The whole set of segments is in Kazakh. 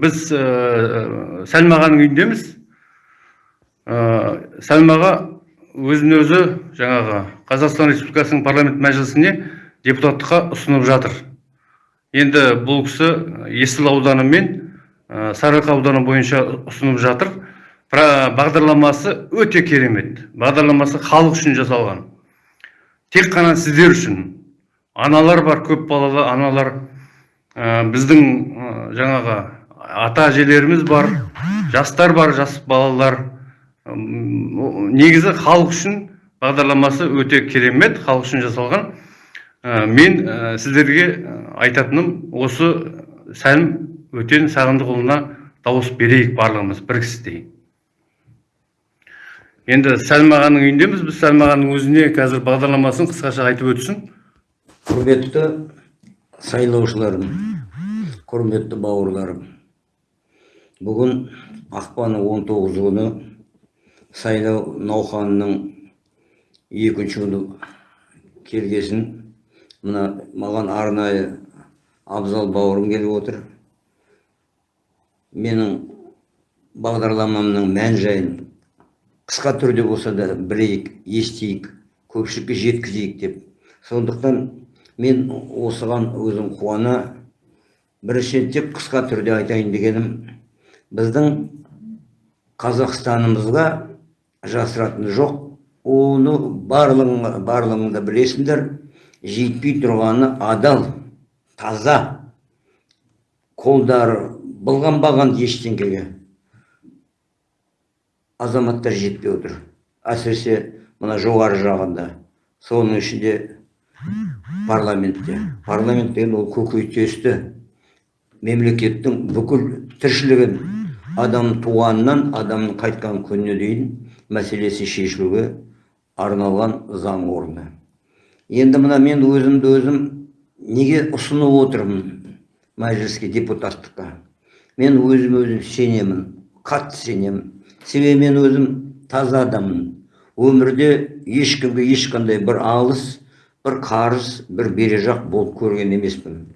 біз ә, сәлмағаның үйіндеміз. Ә, сәлмаға өзін өзі жаңағы қазақстан республикасының парламент мәжілісіне депутаттыққа ұсынып жатыр. Енді бұл кісі есіл ауданы мен сарыарқа ауданы бойынша ұсынып жатыр. Бағдарламасы өте керемет. Бағдарламасы халық үшін жасалған. Тек қана сіздер үшін. Аналар бар көп балалы аналар. Ә, біздің ә, жаңағы ата әжелеріміз бар жастар бар жас балалар. Негізі халық үшін бағдарламасы өте керемет халық үшін жасалған. Ә, мен ә, сіздерге айтатыным осы сәлім өтен сағындықұлына дауыс берейік барлығымыз бір кісідей енді сәлім ағаның үйіндеміз біз сәлім ағаның өзіне қазір бағдарламасын қысқаша айтып өтсін. Құрметті сайлаушыларым құрметті бауырларым бүгін ақпанның 19 күні сайлау науқанының екінші күні келгесін. Мына маған арнайы абзал бауырым келіп отыр. Менің бағдарламамның мән жайын қысқа түрде болса да білейік естейік көпшілікке жеткізейік деп. Сондықтан мен осыған өзім қуана біріншіден тек қысқа түрде айтайын дегенім біздің қазақстанымызға жасыратын жоқ. Оны барлығың барлығың да білесіңдер. Жетпей тұрғаны адал таза қолдары былғанбаған ештеңеге азаматтар жетпей отыр. Әсіресе мына жоғары жағында соның ішінде парламентте. Парламент деген ол көкейтесті мемлекеттің бүкіл тіршілігін адам туғаннан адамның қайтқан күніне дейін мәселесі шешілуге арналған заң орны. Енді мына мен өзімді өзім неге ұсынып отырмын мәжіліске депутаттыққа? Мен өзім өзім сенемін қатты сенемін. Себебі мен өзім таза адаммын. Өмірде ешкімге ешқандай бір алыс бір қарыз бір бережақ болып көрген емеспін.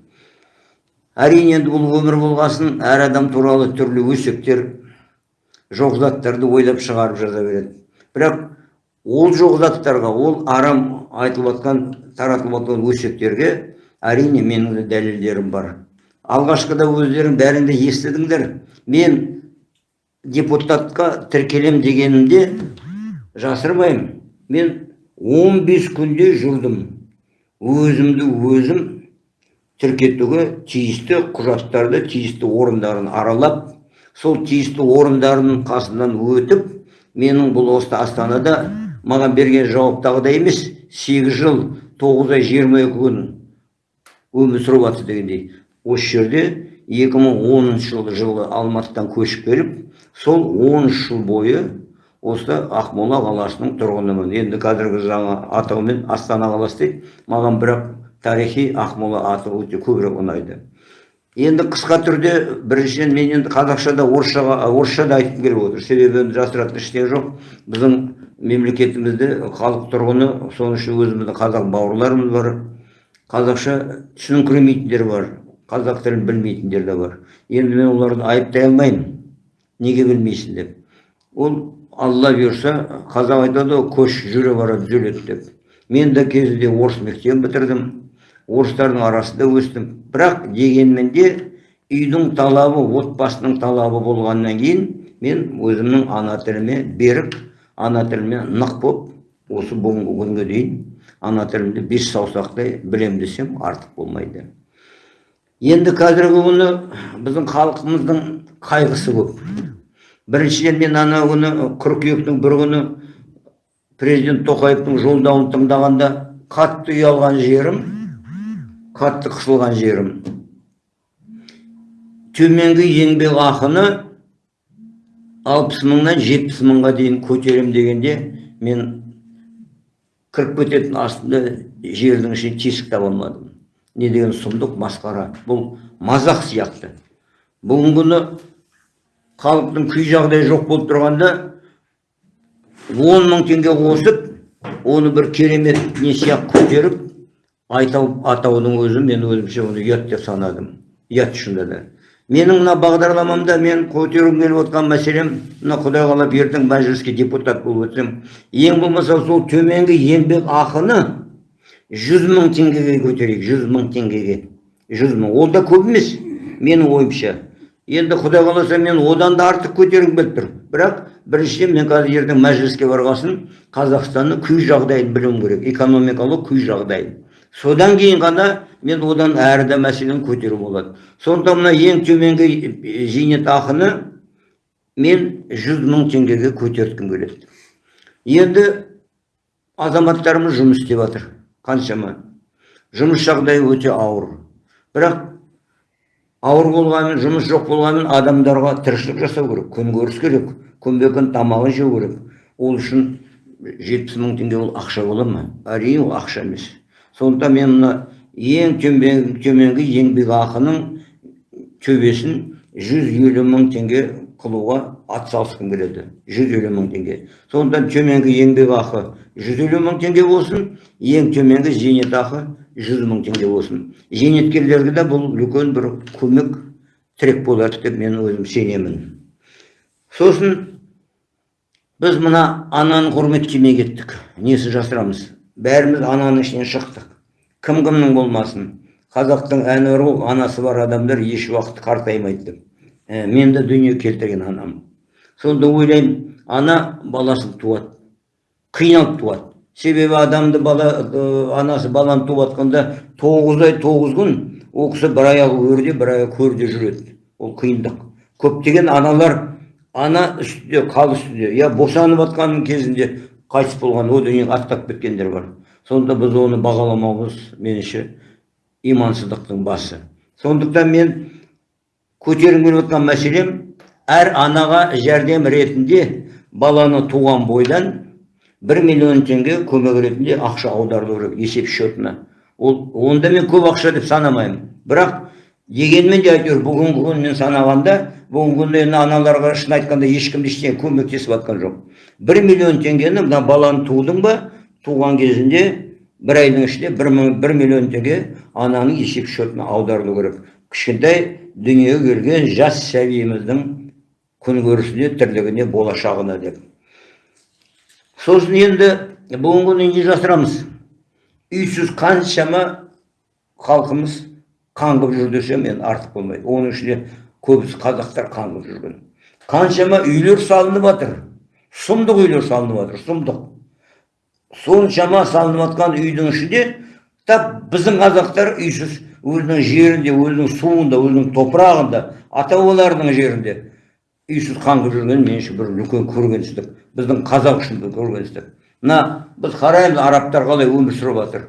Әрине енді бұл өмір болғасын әр адам туралы түрлі өсектер жоқ заттарды ойлап шығарып жаза береді. Бірақ ол жоқ заттарға ол арам айтылып жатқан таратылып жатқан өсектерге әрине менің де дәлелдерім бар. Алғашқыда өздерің бәрің де естідіңдер. Мен депутатқа тіркелем дегенімде жасырмаймын. Мен 15 күнде жүрдім. Өзімді өзім тіркетуге тиісті құжаттарды тиісті орындарын аралап сол тиісті орындардың қасынан өтіп менің бұл осы астанада маған берген жауаптағыдай емес 8 жыл 9 ай 22 күн өмір сүріп жатыр дегендей. Осы жерде 2010 жылы жылы алматыдан көшіп келіп сол 13 жыл бойы осы ақмола қаласының тұрғынымын. Енді қазіргі жаңа атаумен астана қаласы дейді. Маған бірақ тарихи ақмола аты өте көбірек ұнайды. Енді қысқа түрде біріншіден мен енді қазақшада орысшаға орысша да айтқым келіп отыр. Себебі енді жасыратын ештеңе жоқ. Біздің мемлекетімізде халық тұрғыны соның ішінде өзіміздің қазақ бауырларымыз бар. Қазақша түсініңкіремейтіндер бар. Қазақ тілін білмейтіндер де бар. Енді мен оларды айыптай алмаймын. Неге білмейсің деп. Ол алла бұйырса қазақ айтады ғой көш жүре бара түзеледі деп. Мен де кезінде орыс мектебін бітірдім. Орыстардың арасында өстім. Бірақ дегенмен де үйдің талабы отбасының талабы болғаннан кейін мен өзімнің ана тіліме берік ана тіліме нық болып осы бүгінгі күнге дейін ана тілімді бес саусақтай білем десем артық болмайды. Енді қазіргі күні біздің халқымыздың қайғысы көп. Біріншіден мен ана күні қыркүйектің бір күні президент тоқаевтың жолдауын тыңдағанда қатты ұялған жерім. Қатты қысылған жерім. Төменгі еңбек ақыны алпыс мыңнан жетпіс мыңға дейін көтерем дегенде мен кіріп кететін астында жердің ішіне тесік таба алмадым. Не деген сұмдық? Масқара. Бұл мазақ сияқты. Бүгінгі күні халықтың күй жағдайы жоқ болып тұрғанда он мың теңге қосып оны бір керемет не сияқты көтеріп айтау атаудың өзі мен өзімше оны ұят деп санадым. Ұят шынында да менің мына бағдарламамда мен көтергім келіп отқан мәселем мына құдай қалап ертең мәжіліске депутат болып өтсем ең болмаса сол төменгі еңбек ақыны жүз мың теңгеге көтерейік жүз мың теңгеге. Жүз мың. Ол да көп емес менің ойымша. Енді құдай қаласа мен одан да артық көтергім келіп тұр. Бірақ біріншіден мен қазір ертең мәжіліске барғасын қазақстанның күй жағдайын білуім керек экономикалық күй жағдайын. Содан кейін ғана мен одан әрі де мәселені көтеру болады. Сондықтан мына ең төменгі е, зейнетақыны мен жүз мың теңгеге көтерткім келеді. Енді азаматтарымыз жұмыс істеп жатыр қаншама. Жұмыс жағдайы өте ауыр. Бірақ ауыр болғанымен жұмыс жоқ болғанымен адамдарға тіршілік жасау керек күнкөріс керек күнбе күн тамағын жеу керек. Ол үшін жетпіс мың теңге ол ақша бола ма? Әрине ол ақша емес. Сондықтан мен мына ең төмен, төменгі еңбекақының төбесін жүз елу мың теңге қылуға атсалысқым келеді. Жүз елу мың теңге. Сондықтан төменгі еңбекақы жүз елу мың теңге болсын ең төменгі зейнетақы жүз мың теңге болсын. Зейнеткерлерге де бұл үлкен бір көмек тірек болады деп мен өзім сенемін. Сосын біз мына ананы құрметтемей кеттік. Несі жасырамыз? Бәріміз ананың ішінен шықтық. Кім кімнің болмасын? Қазақтың ғой анасы бар адамдар еш уақыт қартаймайды. Деп ә, мен де дүние келтірген анам. Сонда ойлаймын ана баласын туады қиналып туады. Себебі адамды бала ә, анасы баланы туып жатқанда тоғыз ай тоғыз күн ол кісі бір аяғы өрде бір аяғы көрде жүреді. Ол қиындық. Көптеген аналар ана үстінде қал үстінде я босанып жатқан кезінде қайтыс болған о дүниеге аттап кеткендер бар. Сонда біз оны бағаламауымыз меніңше имансыздықтың басы. Сондықтан мен көтергім келіп отқан мәселем әр анаға жәрдем ретінде баланы туған бойдан бір миллион теңге көмек ретінде ақша аударылу керек есеп счетына. Ол онда мен көп ақша деп санамаймын. Бірақ дегенмен де әйтеуір бүгінгі күн мен санағанда бүгінгі күнде енді аналарға шын айтқанда ешкім ештеңе көмектесіп жатқан жоқ. Бір миллион теңгені мына баланы тудың ба? Туған кезінде бір айдың ішінде бір, бір миллион теңге ананың есеп счетына аударылу керек. Кішкентай дүниеге келген жас сәбиіміздің күнкөрісіне тірлігіне болашағына деп. Сосын енді бүгінгі күні не жасырамыз? Үйсіз қаншама халқымыз қаңғып жүр десем енді артық болмайды. Оның ішінде көбісі қазақтар қаңғып жүрген. Қаншама үйлер салынып жатыр сұмдық үйлер салынып жатыр сұмдық. Соншама салынып жатқан үйдің ішінде тап біздің қазақтар үйсіз өзінің жерінде өзінің суында өзінің топырағында ата бабаларының жерінде үйсіз қаңғып жүрген меніңше бір үлкен көргенсіздік. Біздің қазақ үшін бір көргенсіздік. Мына біз қараймыз арабтар қалай өмір сүріп жатыр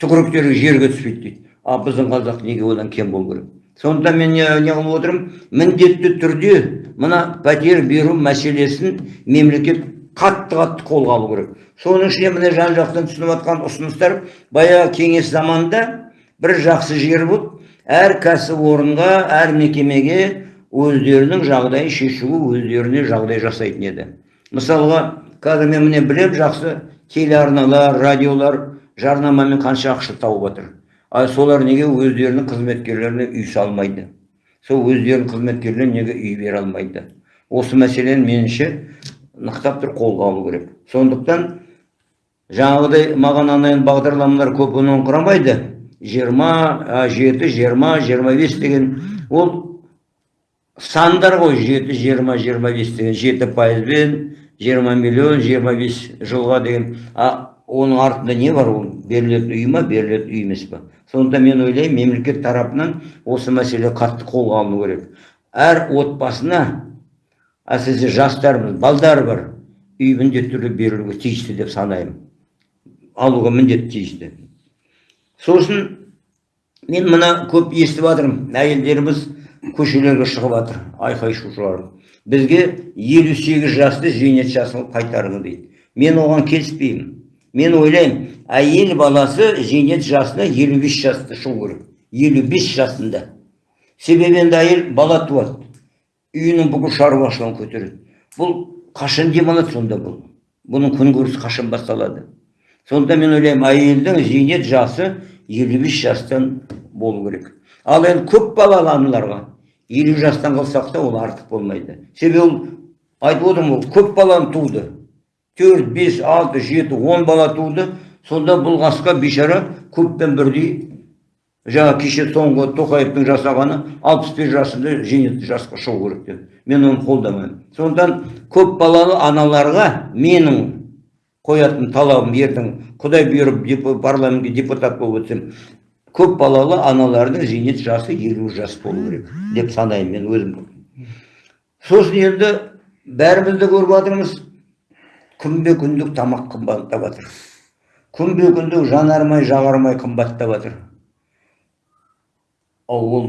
түкіріктері жерге түспейді дейді. А біздің қазақ неге одан кем болу керек? Сондықтан мен не, не қылып отырмын? Міндетті түрде мына пәтер беру мәселесін мемлекет қатты қатты қолға алу керек. Соның ішінде міне жан жақтан түсініп жатқан ұсыныстар баяғы кеңес заманында бір жақсы жер болып әр кәсіпорынға әр мекемеге өздерінің жағдайын шешуге өздеріне жағдай жасайтын еді. Мысалға қазір мен міне білем жақсы телеарналар радиолар жарнамамен қанша ақша тауып жатыр ал солар неге өздерінің қызметкерлеріне үй салмайды? Сол өздерінің қызметкерлеріне неге үй бере алмайды? Осы мәселені меніңше нықтап тұр қолға алу керек. Сондықтан жаңағыдай маған анайын бағдарламалар көп ұнаңқырамайды жиырма жеті жиырма жиырма бес деген. Ол сандар ғой жеті жиырма жиырма бес деген. Жеті пайызбен жиырма миллион жиырма бес жылға деген. А оның артында не бар ол берілетін үй ма берілетін үй емес па сондықтан мен ойлаймын мемлекет тарапынан осы мәселе қатты қолға алыну керек. Әр отбасына әсіресе жастарымыз балдар бар үй міндетті түрде берілуге тиісті деп санаймын. Алуға міндетті тиісті. Сосын мен мына көп естіп жатырмын әйелдеріміз көшелерге шығып жатыр айқай шу бізге елу сегіз жасты зейнет жасын қайтарыңыз дейді. Мен оған келіспеймін. Мен ойлаймын әйел баласы зейнет жасына елу бес жаста шығу керек жасында себебі әйел бала туады үйінің бүкіл шаруашылығын көтереді бұл қашан демалады сонда бұл бұның күнкөрісі қашан басталады сонда мен ойлаймын әйелдің зейнет жасы елу бес жастан болу керек ал енді көп аналарға елу жастан қылсақ та ол артық болмайды себебі ол айтып отырмын ғой көп баланы туды төрт бес алты жеті он бала туды сонда бұл қасқа бейшара көппен бірдей жаңа кеше соңғы тоқаевтың жасағаны алпыс бес жасында зейнетті жасқа шығу керек деп мен оны қолдамаймын сондықтан көп балалы аналарға менің қоятын талабым ертең құдай бұйырып парламентке депутат болып өтсем көп балалы аналардың зейнет жасы елу жас болу керек деп санаймын мен өзім сосын енді бәріміз де көріп жатырмыз күнбе күндік тамақ қымбаттап жатыр күнбе күндік жанармай жағармай қымбаттап жатыр ал ол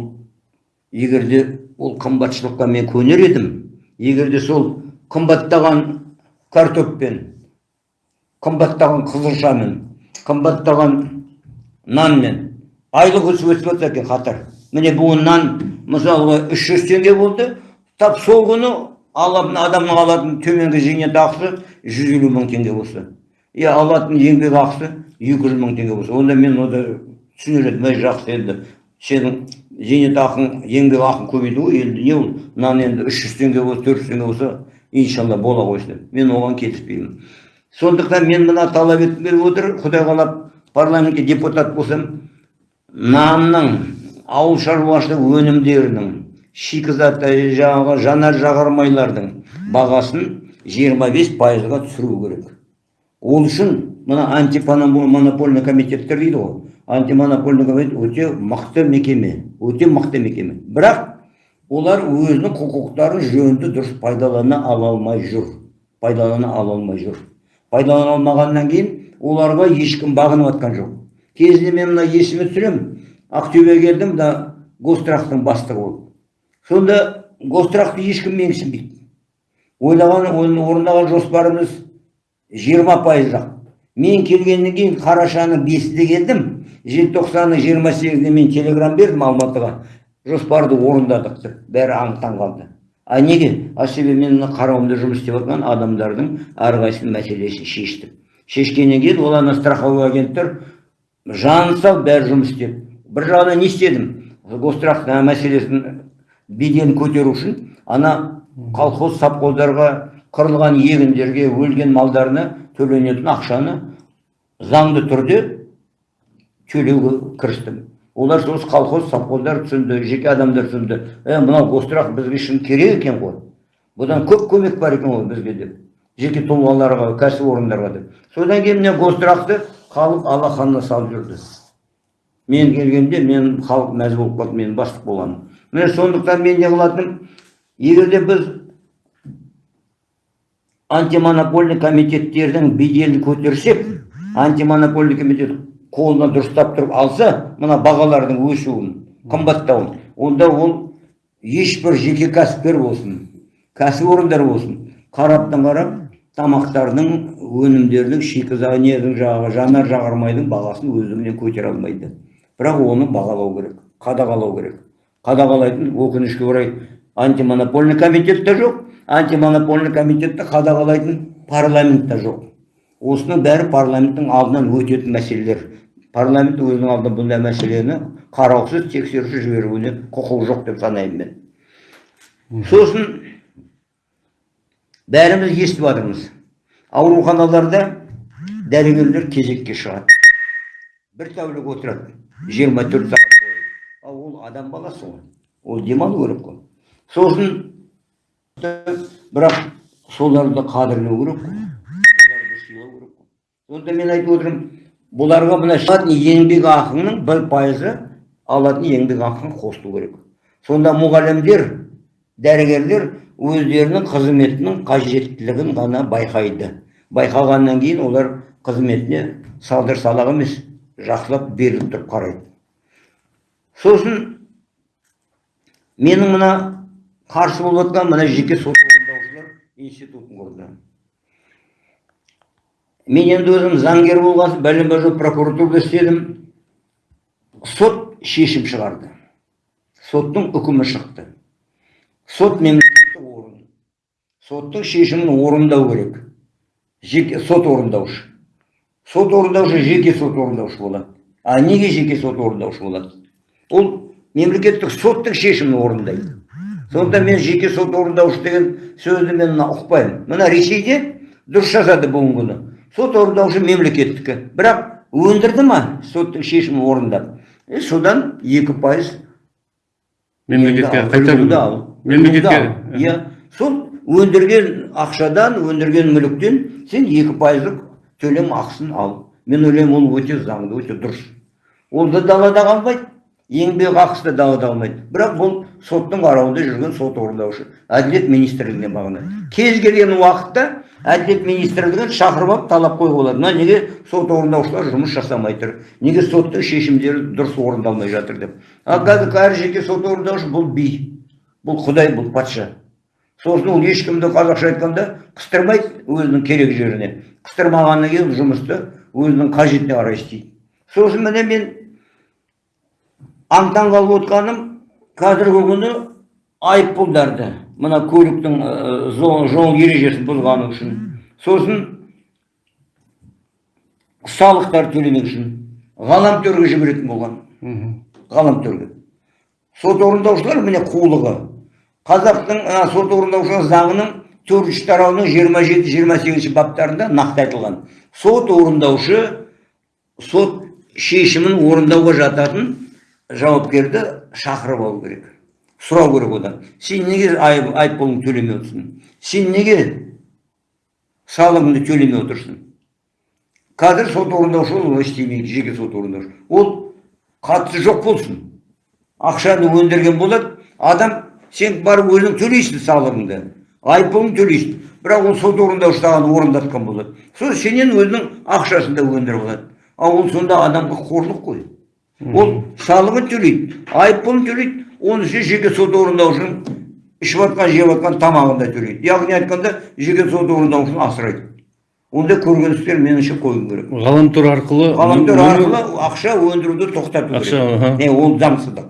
егер де ол қымбатшылыққа мен көнер едім егер де сол қымбаттаған картоппен қымбаттаған қызылшамен қымбаттаған нанмен айлық өсіп өсіп жатса екен қатар. Міне бүгін нан мысалға үш жүз теңге болды. Тап сол күні алатын адамның алатын төменгі зейнетақысы жүз елу мың теңге болса. Иә алатын еңбек ақысы екі жүз мың теңге болса. Онда мен онда түсінер едім жақсы енді. Сенің зейнетақың еңбек ақың көбейді ғой енді не ол нан енді үш жүз теңге болса төрт жүз теңге болса иншалла бола қойсын деп мен оған келіспеймін сондықтан мен мына талап еткім келіп отыр құдай қалап парламентке депутат болсам нанның ауыл шаруашылық өнімдерінің шикізат жаңағы жанар жағармайлардың бағасын 25 пайызға түсіру керек. Ол үшін мына антимонопольный комитеттер дейді ғой. Антимонопольный комитет өте мықты мекеме өте мықты мекеме. Бірақ олар өзінің құқықтарын жөнді дұрыс пайдалана ала алмай жүр. Пайдалана ала алмай жүр. Пайдалана алмағаннан кейін оларға ешкім бағынып жатқан жоқ. Кезінде мен мына есіме түсіремін ақтөбеге келдім мына гострахтың бастығы болып. Сонда гострахты ешкім менсінбейді ойлаған орындаған жоспарымыз жиырма пайызақ мен келгеннен кейін қарашаның бесінде келдім. желтоқсанның жиырма сегізінде мен телеграм бердім алматыға. Жоспарды орындадық деп. Бәрі аң таң қалды. А неге? А себебі мен қарауымда жұмыс істеп жатқан адамдардың әрқайсысының мәселесін шештім. Шешкеннен кейін ол ана страховой агенттер жаны сау бәрі жұмыс істеп. Бір жағынан не істедім? Гострах мәселесін көтеру үшін ана колхоз совхоздарға қырылған егіндерге өлген малдарына төленетін ақшаны заңды түрде төлеуге кірістім. Олар сол колхоз совхоздар түсінді жеке адамдар түсінді. Е мынау гострах бізге шын керек екен ғой. Бұдан көп көмек бар екен ғой бізге деп. Жеке тұлғаларға кәсіпорындарға деп. Содан кейін міне гострахты халық алақанына салып жүрді. Мен келгенде мен халық мәз болып қалды мен бастық болғаным міне сондықтан мен не қылатынмын? Егер де біз антимонопольный комитеттердің беделін көтерсек антимонопольный комитет қолына дұрыстап тұрып алса мына бағалардың өсуін қымбаттауын онда ол ешбір жеке кәсіпкер болсын кәсіпорындар болсын қараптан қарап тамақтардың өнімдердің шикізат недің жаңағы жанар жағармайдың бағасын өздігінен көтере алмайды. Бірақ оны бағалау керек қадағалау керек. Қадағалайтын өкінішке орай антимонопольный комитет те жоқ антимонопольный комитетті қадағалайтын парламент та жоқ осының бәрі парламенттің алдынан өтетін мәселелер. Парламент өзінің алдына бұндай мәселені қараусыз тексерусіз жіберуіне құқығы жоқ деп санаймын мен. Сосын бәріміз естіп жатырмыз. Ауруханаларда дәрігерлер кезекке шығады. Бір тәулік отырады жиырма төрт сағат. Ол адам баласы ғой ол демалу керек қой сосын бірақ соларды қадірлеу керек қой сыйлау қой сонда мен айтып отырмын бұларға мына алатын еңбек ақының бір пайызы алатын еңбек ақысын қосылу керек сонда мұғалімдер дәрігерлер өздерінің қызметінің қажеттілігін ғана байқайды байқағаннан кейін олар қызметіне салдыр салақ емес жақсылап беріліп тұрып қарайды сосын менің мына қарсы болып жатқан мына жеке сот орындаушылар институтын құрды. Мен енді өзім заңгер болған соң бәлен бір жыл прокуратурада істедім. Сот шешім шығарды. Соттың үкімі шықты. Сот мемлекеттік орган соттың шешімін орындау керек. Жеке сот орындаушы. Сот орындаушы жеке сот орындаушы болады. А неге жеке сот орындаушы болады? Ол мемлекеттік соттың шешімін орындайды. Сондықтан мен жеке сот орындаушы деген сөзді мен мына ұқпаймын. Мына ресейде дұрыс жазады бүгінгі күні. Сот орындаушы мемлекеттікі. Бірақ өндірді ма соттың шешімін орындап? Е, содан екі пайыз мемлекетке қайтару мемлекетке иә сол өндірген ақшадан өндірген мүліктен сен екі пайыздық төлем ақысын ал. Мен ойлаймын ол өте заңды өте дұрыс. Ол да далада қалмайды. Еңбек ақысы да далада қалмайды бірақ бұл соттың қарауында жүрген сот орындаушы әділет министрлігіне бағынады. Кез келген уақытта әділет министрлігін шақырып алып талап қоюға болады мына неге сот орындаушылар жұмыс жасамай тұр? Неге соттың шешімдері дұрыс орындалмай жатыр деп? Ал қазір әр жеке сот орындаушы бұл би бұл құдай бұл патша. Сосын ол ешкімді қазақша айтқанда қыстырмайды өзінің керек жеріне. Қыстырмағаннан кейін жұмысты өзінің қажетіне қарай істейді. Сосын міне мен аң таң қалып отқаным қазіргі күні айыппұлдарды мына көліктің жол, жол ережесін бұзғаны үшін. Сосын салықтар төлемек үшін ғаламторға жіберетін болған. Ғаламторға сот орындаушылар міне қулығы. Қазақтың сот орындаушылар заңының төртінші тарауының жиырма жеті жиырма сегізінші баптарында нақты айтылған. Сот орындаушы сот шешімін орындауға жататын жауапкерді шақырып алу керек. Сұрау керек одан. Сен неге айып- айыппұлыңды төлемей отырсың? Сен неге салығыңды төлемей отырсың? Қазір сот орындаушы олай істемейді жеке сот орындаушы. Ол қатысы жоқ болсын. Ақшаны өндірген болады. Адам сен барып өзің төлейсің салығыңды. Айыппұлыңды төлейсің. Бірақ ол сот орындаушы саған орындатқан болады. Сол сенен өзінің ақшасын да өндіріп алады. Ал ол сонда адамға қорлық қой. Ол салығын төлейді айыппұлын төлейді оның үстіне жеке сот орындаушының ішіп жатқан жеп жатқан тамағын да төлейді яғни айтқанда жеке сот орындаушыны асырайды. Ондай көргеністер меніңше қою керек. Ғаламтор арқылы ғаламтор арқылы ақша өндіруді тоқтату керек. Не ол заңсыздық.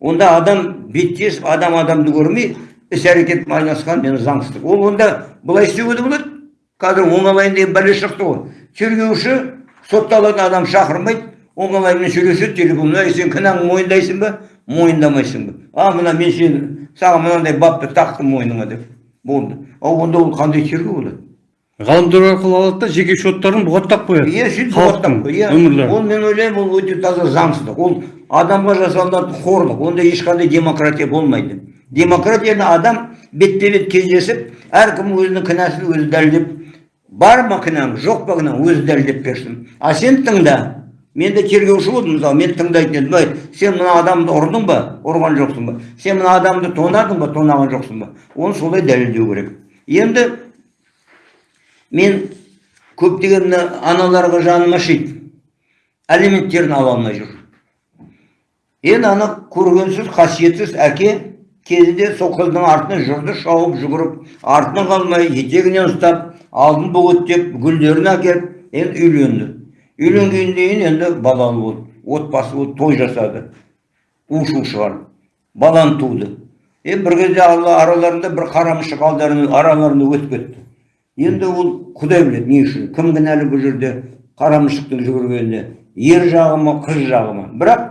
Онда адам беттесіп адам адамды көрмей іс әрекет айналысқан мен заңсыздық. Ол онда былай істеуге де болады. Қазір оңалайын деген бәле шықты ғой. Тергеуші сотталатын адам шақырмайды. Оңалаймен сөйлеседі телефонда «Ей, сен кінәңді мойындайсың ба? Мойындамайсың ба? А мына мен сені саған мынандай бапты тақтым мойныңа деп. Болды. Ал онда ол қандай тергеу болады? Ғаламтор арқылы алады да жеке счеттарын бұғаттап қояды. Иә сөйтіп бұғаттап иә. ол мен ойлаймын ол өте таза заңсыздық. Ол адамға жасалынатын қорлық. Онда ешқандай демократия болмайды. Демократияны адам бетпе бет кездесіп әркім өзінің кінәсін өзі дәлелдеп бар ма кінәң жоқ па кінәң өзі дәлелдеп берсін. А сен тыңда. Мен де тергеуші болдым мысалы мен тыңдайтын едім. "Ой, сен мына адамды ұрдың ба ұрған жоқсың ба? Сен мына адамды тонадың ба тонаған жоқсың ба? Оны солай дәлелдеу керек. Енді мен көптеген мына аналарға жаным ашиды алименттерін ала алмай жүр. Енді ана көргенсіз қасиетсіз әке кезінде сол қыздың артынан жүрді шауып жүгіріп артынан қалмай етегінен ұстап алдын бөгеттеп гүлдерін әкеліп енді үйленді. Үйленгеннен енді балалы болды отбасы болды той жасады. У шу шығарып баланы туды. Е бір кезде алла араларында бір қарамышық алдарында араларында өтіп кетті. Енді ол құдай біледі не үшін? Кім кінәлі бұл жерде қарамышықтың жүгіргеніне ер жағы ма қыз жағы ма? Бірақ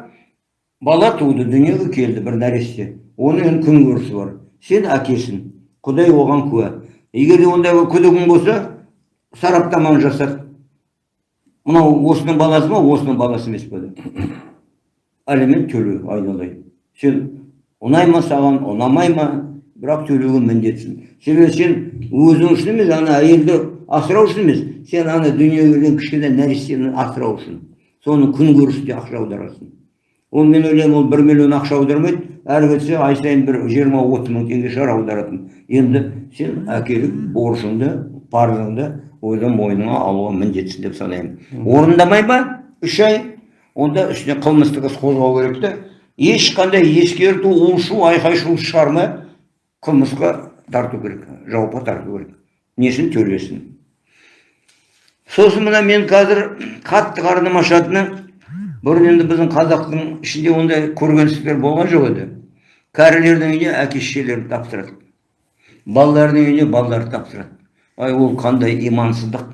бала туды дүниеге келді бір нәресте. Оның енді күн көрісі бар? Сен әкесің. Құдай оған куә. Егер де ондай күдігің болса сараптаманы жасат мынау осының баласы ма? Осының баласы емес пе? Деп алимент төле айналайын. Сен ұнай ма саған ұнамай ма? Бірақ төлеуге міндеттісің себебі сен өзің үшін емес ана әйелді асырау үшін емес. Сен ана дүниеге келген кішкене нәрестені асырау үшін соның күн көрісіне ақша аударасың ол мен ойлаймын ол бір миллион ақша аудармайды. Әрі кетсе ай сайын бір жиырма отыз мың теңге шығар аударатын енді сен әкелік борышыңды парызыңды өзің мойныңа алуға міндеттісің деп санаймын орындамай ма үш ай онда үстіне қылмыстық іс қозғау керек та ешқандай ескерту у шу айқай шу шығармай қылмысқа тарту керек жауапқа тарту керек несін төлесін сосын мына мен қазір қатты қарным ашатыны бұрын енді біздің қазақтың ішінде ондай көргенсіздіктер болған жоқ еді кәрілердің үйіне әке шешелерін тапсырады балалардың үйіне балаларды тапсырады ай ол қандай имансыздық.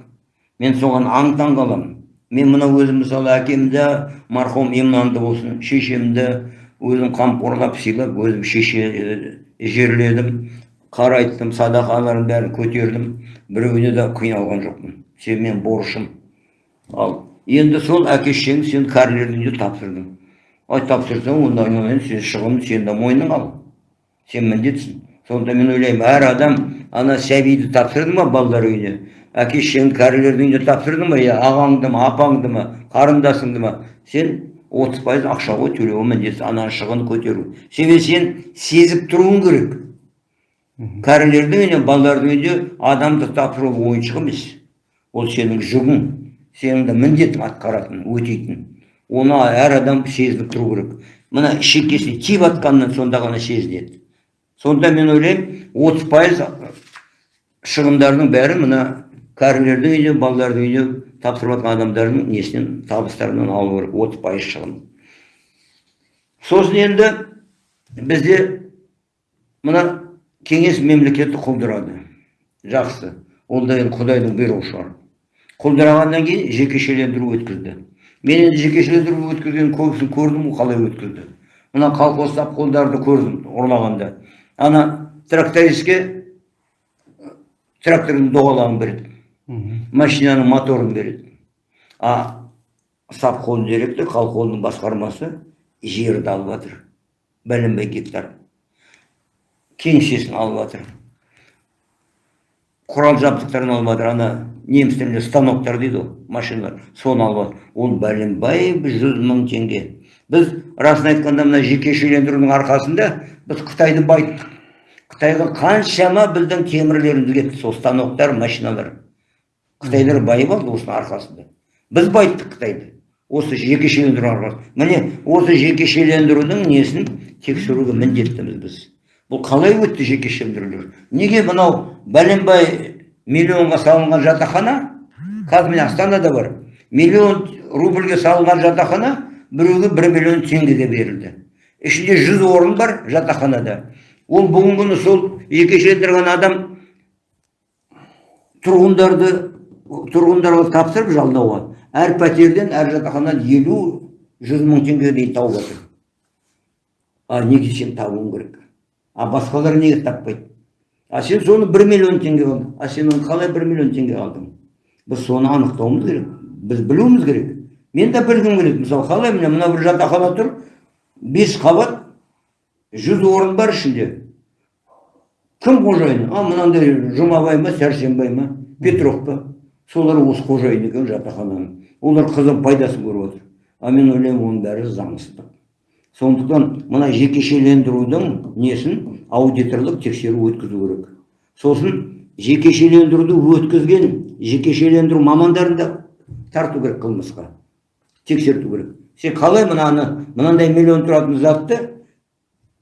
Мен соған аң таң қаламын мен мына өзім мысалы әкемді марқұм иманды болсын шешемді өзім қамқорлап сыйлап өзім шеше жерледім. Қарайттым садақалардың бәрін көтердім. Біреуіне де қиналған жоқпын. Сен мен борышым. Ал енді сол әке шешең сен кәрілердің үйіне тапсырдың. Ай тапсырсаң онда айналайын сен шығын сен де мойның ал. Сен міндетсің. Сонда мен ойлаймын әр адам ана сәбиді тапсырды ма балалар үйіне әке шешеңді кәрілердің үйіне тапсырды ма я ағаңды ма апаңды ма қарындасыңды ма сен отыз пайыз ақша ғой төлеуге міндетті ананың шығынын көтеру себебі сен сезіп тұруың керек кәрілердің үйіне балалардың үйіне адамды тапсыру ойыншық емес ол сенің жүгің сенің де міндетің атқаратын өтейтін оны әр адам сезініп тұру керек мына шекесіне тиіп жатқаннан сонда ғана сезінеді сонда мен ойлаймын отыз пайыз шығындардың бәрі мына кәрілердің үйіне балалардың үйіне тапсырып жатқан адамдардың несінен табыстарынан алу керек отыз пайыз шығын. Сосын енді бізде мына кеңес мемлекеті құлдырады. Жақсы. Ол да құдайдың бұйрығы шығар. Құлдырағаннан кейін жекешелендіру өткізді. Мен енді жекешелендіру өткізген көбісін көрдім қалай өткізді. Мына колхоз қолдарды көрдім ұрлағанда. Ана трактористке трактордың доғалағын береді машинаның моторын береді а совхоз директор колхоздың басқармасы жерді алып жатыр бәленбай гектар кеңсесін алып жатыр құрал жабдықтарын алып жатыр ана неміс тілінде станоктар дейді ғой машиналар соны алып жатыр ол бәленбай жүз мың теңге біз расын айтқанда мына жекешелендірудің арқасында біз қытайды байыттық қытайға қаншама біздің темірлеріміз кетті сол станоктар машиналар қытайлар байып алды осының арқасында. Біз байыттық қытайды. Осы жекешелендіру арқасында. Міне осы жекешелендірудің несін тексеруге міндеттіміз біз. Бұл қалай өтті жекешелендірулер неге мынау бәленбай миллионға салынған жатақхана? Қазір міне астанада бар. Миллион рубльге салынған жатақхана біреуге бір миллион теңгеге берілді ішінде жүз орын бар жатақханада. Ол бүгінгі күні сол жекешелендірген адам тұрғындарды тұрғындарға тапсырып жалдауға. Әр пәтерден әр жатақханадан елу жүз мың теңгеге дейін тауып жатыр а неге сен табуың керек? А басқалар неге таппайды? А сен соны бір миллион теңге алдың. А сен оны қалай бір миллион теңге алдың? Біз соны анықтауымыз керек. Біз білуіміз керек. Мен де білгім келеді мысалы қалай міне мына бір жатақхана тұр бес қабат жүз орын бар ішінде. Кім қожайыны? А мынандай жұмабай ма сәрсенбай ма петров па? Солар осы қожайын екен жатақхананың. Олар қызым пайдасын көріп отыр. А мен ойлаймын оның бәрі заңсыздық. Сондықтан мына жекешелендірудің несін? Аудиторлық тексеру өткізу керек. Сосын жекешелендіруді өткізген жекешелендіру мамандарын да тарту керек қылмысқа. Тексерту керек. Сен қалай мынаны мынандай миллион тұратын затты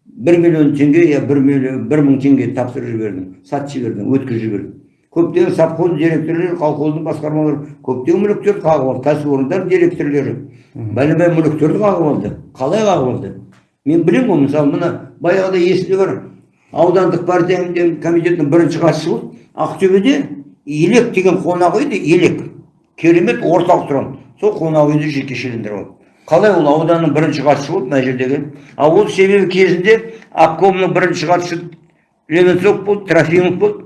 бір миллион теңге я бір миллион бір мың теңге тапсырып жібердің сатып жібердің өткізіп жібердің. Көптеген совхоз директорлары колхоздың басқармалары көптеген мүліктерді қағып алды кәсіпорындар директорлары. Бәленбай мүліктерді қағып алды. Қалай қағып алды? Мен білемін ғой мысалы мына баяғыда есімде бар аудандық партия комитетінің бірінші хатшысы болды. Ақтөбеде елек деген қонақ үй елек керемет орталық тұрған сол қонақ үйді жекешелендіріп алды. Қалай ол ауданның бірінші хатшысы болды мына жердегі. А ол себебі кезінде обкомның бірінші хатшысы левенцов болды трофимов болды.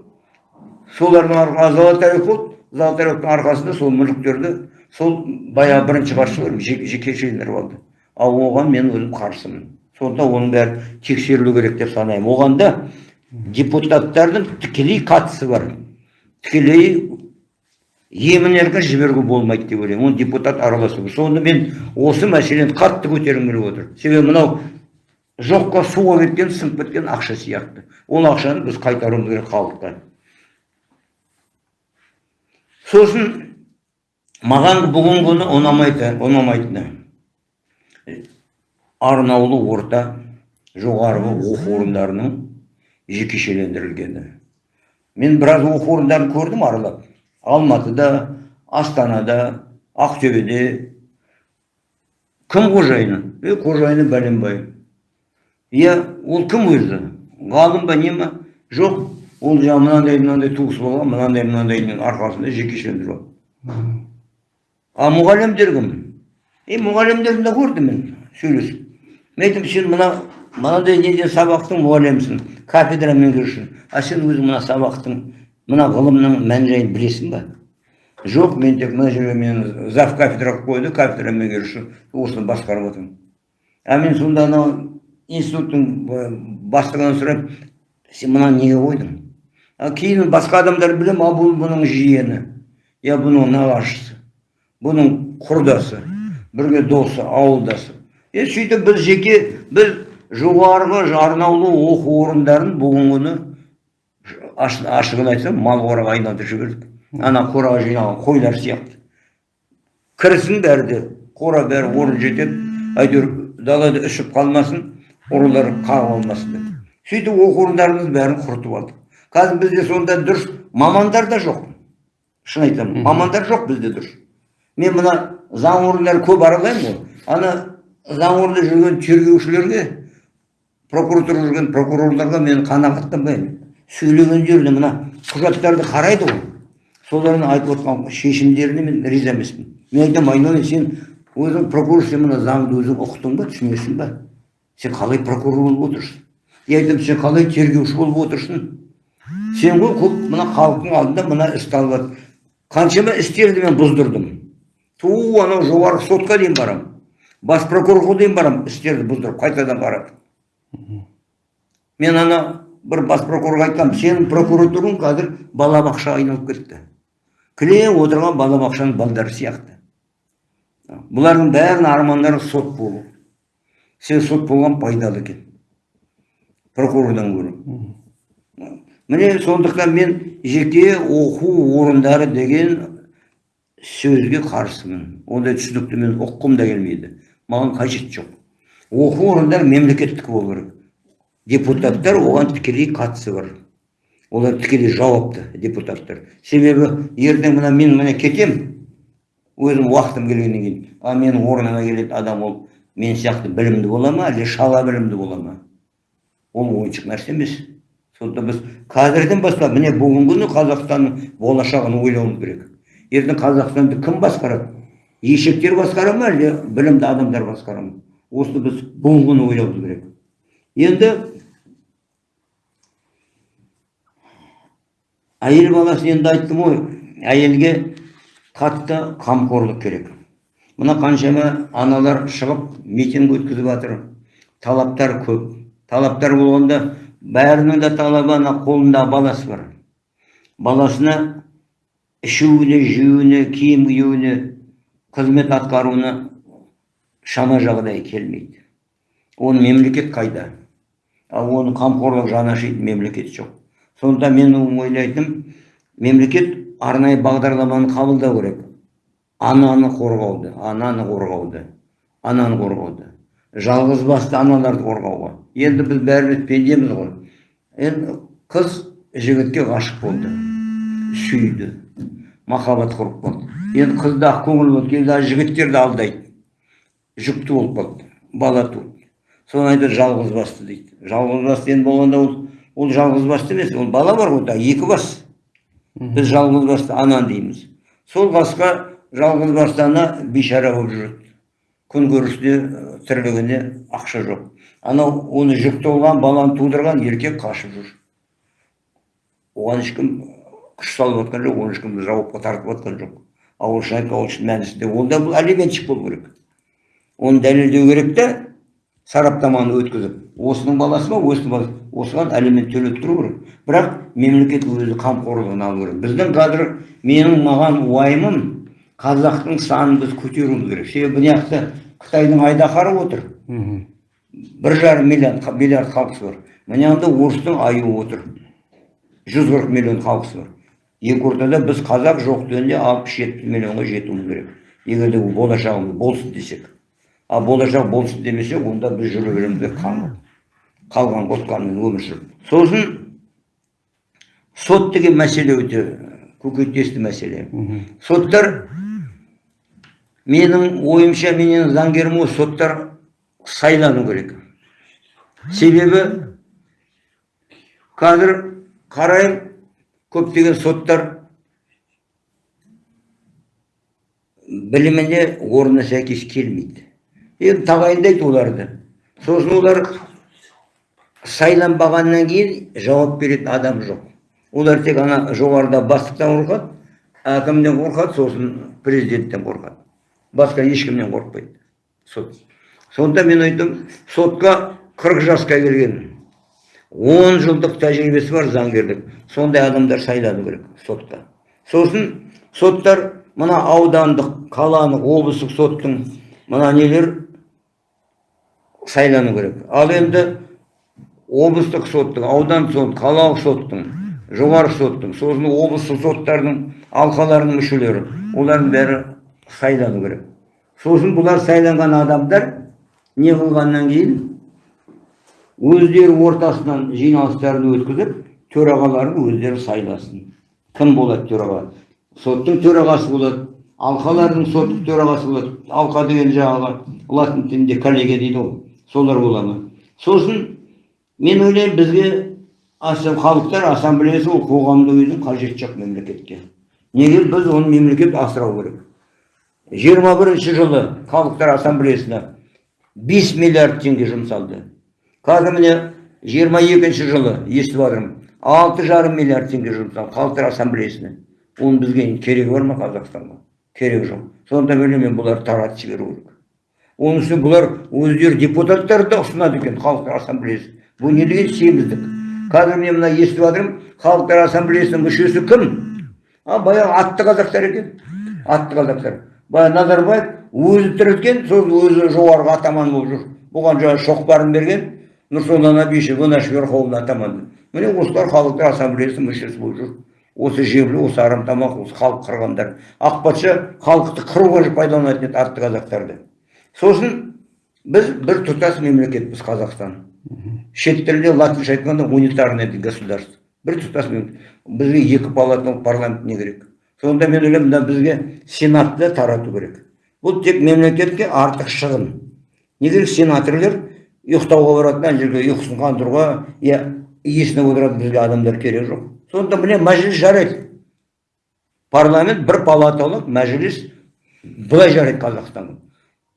Солардың золотарев болды. Золотаревтың арқасында сол мүліктерді сол баяғы бірінші хатшылар жекешелендіріп алды. Ал оған мен өзім қарсымын. Сонда оның бәрі тексерілу керек деп санаймын. Оған да депутаттардың тікелей қатысы бар. Тікелей емін жіберуге болмайды деп ойлаймын. Оны депутат араласу сонда мен осы мәселені қатты көтергім келіп отыр. Себебі мынау жоққа суға кеткен сынып кеткен ақша сияқты. Ол ақшаны біз қайтаруымыз керек халыққа. Сосын маған бүгінгі күні ұнамайды ұнамайтыны. Арнаулы орта жоғарғы оқу орындарының жекешелендірілгені. Мен біраз оқу орындарын көрдім аралап. Алматыда астанада ақтөбеде кім қожайыны? Е қожайыны бәленбай иә ол кім өзі? Ғалым ба не ма? Жоқ ол жаңағы мынандай мынандай туысы болған мынандай мынандайдың арқасында жекешелендіріп алды. А мұғалімдер кім? Е мұғалімдерді де көрдім мен сөйлесіп. Мен айттым сен мына мынадай неден сабақтың мұғалімісің кафедра меңгерушісің а сен өзің мына сабақтың мына ғылымның мән жайын білесің ба? Жоқ мен тек мына жерге мені зав кафедра қылып қойды кафедра меңгеруші осыны басқарып отырмын. А мен сонда анау институттың бастығынан сұраймын сен мынаны неге қойдың? Кейін басқа адамдар білем а бұл бұның жиені я бұның нағашысы бұның құрдасы бірге досы ауылдасы. Е сөйтіп біз жеке біз жоғарғы арнаулы оқу орындарын бүгінгі күні ашығын айтсам мал қораға айналдырып жібердік ана қораға жиналған қойлар сияқты кірсін бәрі де қора бәрі орын жетеді әйтеуір далада үсіп қалмасын ұрылар қағып алмасын деп сөйтіп оқу орындарымыз бәрін құртып алдық қазір бізде сонда дұрыс мамандар да жоқ шын айтамын мамандар жоқ бізде дұрыс мен мына заң орындары көп аралаймын ғой ана заң орнында жүрген тергеушілерге прокуратурада жүрген прокурорларға мен қанағаттанбаймын сөйлеген жерде мына құжаттарды қарайды ғой. Солардың айтып отқан шешімдеріне мен риза емеспін. Мен айтамын айналайын сен өзің прокурор сен мына заңды өзің ұқтың ба түсінесің ба? Сен қалай прокурор болып отырсың? Я айтамын сен қалай тергеуші болып отырсың? Сен ғой көп мына халықтың алдында мына істі алып жатыр. қаншама істерді мен бұздырдым. Ту анау жоғарғы сотқа дейін барамын бас прокурорға дейін барамын істерді бұздырып қайтадан қаратып мен ана бір бас прокурорға айтқанмын сенің прокуратураң қазір балабақшаға айналып кетті. Кілең отырған балабақшаның балдары сияқты. Бұлардың бәрінің армандары сот болу. Сен сот болған пайдалы екен. Прокурордан гөрі. Міне сондықтан мен жеке оқу орындары деген сөзге қарсымын. Ондай түсінікті мен ұққым да келмейді. Маған қажет жоқ. Оқу орындары мемлекеттікі болу керек. Депутаттар оған тікелей қатысы бар. Олар тікелей жауапты депутаттар. Себебі ертең мына мен міне кетем өзім уақытым келгеннен кейін а менің орныма келетін адам ол мен сияқты білімді бола ма әлде шала білімді бола ма? Ол ойыншық нәрсе емес. Сондықтан біз қазірден бастап міне бүгінгі күні қазақстанның болашағын ойлауымыз керек. Ертең қазақстанды кім басқарады? Ешектер басқара ма әлде білімді адамдар басқара ма? Осыны біз бүгінгі күні ойлауымыз керек. Енді әйел баласы енді айттым ғой. Әйелге қатты қамқорлық керек. Мына қаншама аналар шығып митинг өткізіп жатыр. Талаптар көп. Талаптар болғанда бәрінің де талабы ана қолында баласы бар. Баласына ішуіне жеуіне киім киюіне қызмет атқаруына шама жағдай келмейді. Оны мемлекет қайда? Ал оны қамқорлық жаны ашитын мемлекет жоқ. Сонда мен ойлайтыным мемлекет арнайы бағдарламаны қабылдау керек. Ананы қорғауды ананы қорғауды ананы қорғауды. Жалғыз басты аналарды қорғауға. Енді біз бәріміз пендеміз ғой. Енді қыз жігітке ғашық болды. Сүйді. Махаббат құрып қалды. Енді қыз да ақкөңіл болып келді а жігіттер де алдайды. Жүкті болып қалды. Бала туды. Соны айтады жалғыз басты дейді. Жалғыз басты енді болғанда ол ол жалғыз басты емес ол бала бар ғой екі бас. Біз жалғыз басты ана дейміз. Сол басқа жалғыз басты ана бейшара болып жүреді. Күнкөрісіне тірлігіне ақша жоқ. Анау оны жүкті болған баланы тудырған еркек қашып жүр. Оған ешкім күш салып жатқан жоқ оны ешкім жауапқа тартып жатқан жоқ. Ауыл шын айтқан ол шын мәнісінде ол да бұл алиментщик болу керек. Оны дәлелдеу керек та сараптаманы өткізіп осының баласы ма осының баласы? Осыған алимент төлеп тұру керек. Бірақ мемлекет өзі қамқорлығын алу керек. Біздің қазір менің маған уайымым қазақтың санын біз көтеруіміз керек. Себебі мына жақта қытайдың айдаһары отыр. Бір жарым миллиард миллиард халқысы бар. Мына жақта орыстың аюы отыр. Жүз қырық миллион халқысы бар. Екі ортада біз қазақ жоқ дегенде алпыс жетпіс миллионға жетуіміз керек. Егер де бұл болашағымыз болсын десек. Ал болашақ болсын демесек онда біз жүре береміз қалған қотқанмен өмір сүріп сосын сот деген мәселе өте көкейтесті мәселе. Соттар менің ойымша менің заңгерім ғой соттар сайлану керек. Себебі қазір қараймын көптеген соттар біліміне орнына сәйкес келмейді. Енді тағайындайды оларды сосын олар сайланбағаннан кейін жауап беретін адам жоқ. Олар тек ана жоғарыда бастықтан қорқады әкімнен қорқады сосын президенттен қорқады. Басқа ешкімнен қорықпайды. Сот. Сонда мен айттым сотқа 40 жасқа келген 10 жылдық тәжірибесі бар заңгерлік. Сондай адамдар сайлану керек сотқа. Сосын соттар мына аудандық қаланың облыстық соттың мына нелер сайлану керек. Ал енді облыстық соттың аудан сот қалалық соттың жоғарғы соттың сосын облыстық соттардың алқаларының мүшелері олардың бәрі сайлану керек. Сосын бұлар сайланған адамдар не қылғаннан кейін өздері ортасынан жиналыстарын өткізіп төрағаларын өздері сайласын. Кім болады төраға? Соттың төрағасы болады алқалардың соттың төрағасы болады. Алқа деген жаңағы латын тілінде коллегия дейді ғой. Солар бола ма сосын мен ойлаймын бізге халықтар ассамблеясы ол қоғамды өзін қажеті жоқ мемлекетке. Неге біз оны мемлекет асырау керек? жиырма бірінші жылы халықтар ассамблеясына 5 миллиард теңге жұмсалды. Қазір міне жиырма екінші жылы естіп жатырмын алты жарым миллиард теңге жұмсалды халықтар ассамблеясына. Оның бізге керегі бар ма қазақстанға? Керегі жоқ. Сонда мен бұлар таратып жіберу керек. Оның үстіне бұлар өздері депутаттарды да ұсынады екен халықтар ассамблеясы. Бұл не деген семіздік? Қазір мен мына естіп жатырмын халықтар ассамблеясының мүшесі кім? А баяғы атты қазақтар екен. Атты қазақтар. Баяғы назарбаев өзі тірілткен сол өзі жоғарғы атаман болып жүр. Бұған жаңағы шоқпарын берген нұрсұлтан абишев наш верховный атаман міне осылар халықтар ассамблеясының мүшесі болып жүр. Осы жебір осы арамтамақ осы халық қырғандар. Ақ патша халықты қыруға пайдаланатын еді атты қазақтарды. Сосын біз бір тұтас мемлекетпіз қазақстан. Шет тілде латынша айтқанда унитарное государство. Бір тұтас бізге екі палаталы парламент не керек? Сонда мен ойлаймын мына бізге сенатты тарату керек. Бұл тек мемлекетке артық шығын. Не керек сенаторлар ұйықтауға барады ана жерге ұйқысын қандыруға иә иесіне отыратын бізге адамдар керек жоқ. Сонда міне мәжіліс жарайды. Парламент бір палаталы мәжіліс былай жарайды қазақстанға.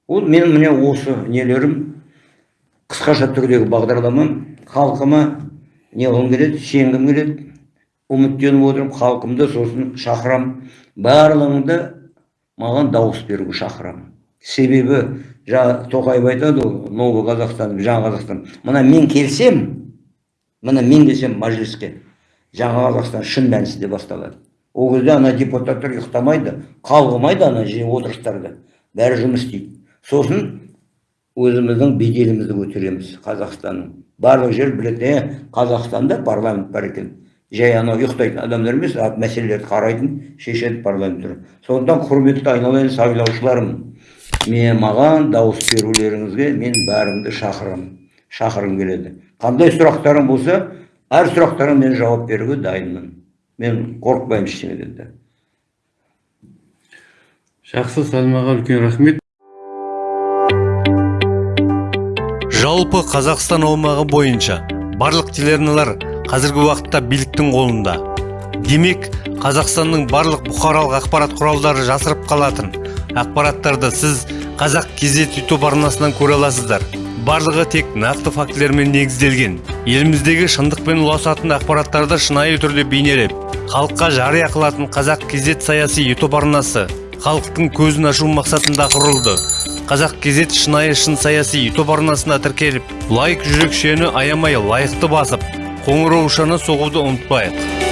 Ол мен міне осы нелерім қысқаша түрдегі бағдарламам. Халқыма не қылғым келеді сенгім келеді үміттеніп отырмын халқымды сосын шақырам. Барлығыңды маған дауыс беруге шақырамын себебі жаңа тоқаев айтады ғой новый қазақстан жаңа қазақстан мына мен келсем міне мен келсем мәжіліске жаңа қазақстан шын мәнісінде басталады. Ол кезде ана депутаттар ұйықтамайды қалғымайды ана отырыстарда. Бәрі жұмыс істейді. Сосын өзіміздің беделімізді көтереміз қазақстанның. Барлық жер біледі е қазақстанда парламент бар екен. Жай анау ұйықтайтын адамдар емес мәселелерді қарайтын шешетін парламент сондықтан құрметті айналайын сайлаушыларым. Мен маған дауыс берулеріңізге мен бәріңді шақырамын шақырғым келеді. Қандай сұрақтарың болса әр сұрақтарыңа мен жауап беруге дайынмын. Мен қорықпаймын ештеңеден де. Жақсы сәлімаға үлкен рахмет. Жалпы қазақстан аумағы бойынша барлық телеарналар қазіргі уақытта биліктің қолында. Демек қазақстанның барлық бұқаралық ақпарат құралдары жасырып қалатын ақпараттарды сіз қазақ кезет ютуб арнасынан көре аласыздар. Барлығы тек нақты фактілермен негізделген. Еліміздегі шындықпен ұласатын ақпараттарды шынайы түрде бейнелеп халыққа жария қылатын қазақ кезет саяси ютуб арнасы халықтың көзін ашу мақсатында құрылды. Қазақ кезет шынайы шын саяси ютуб арнасына тіркеліп лайк жүрекшені аямай лайықты басып қоңыраушаны соғуды ұмытпайық.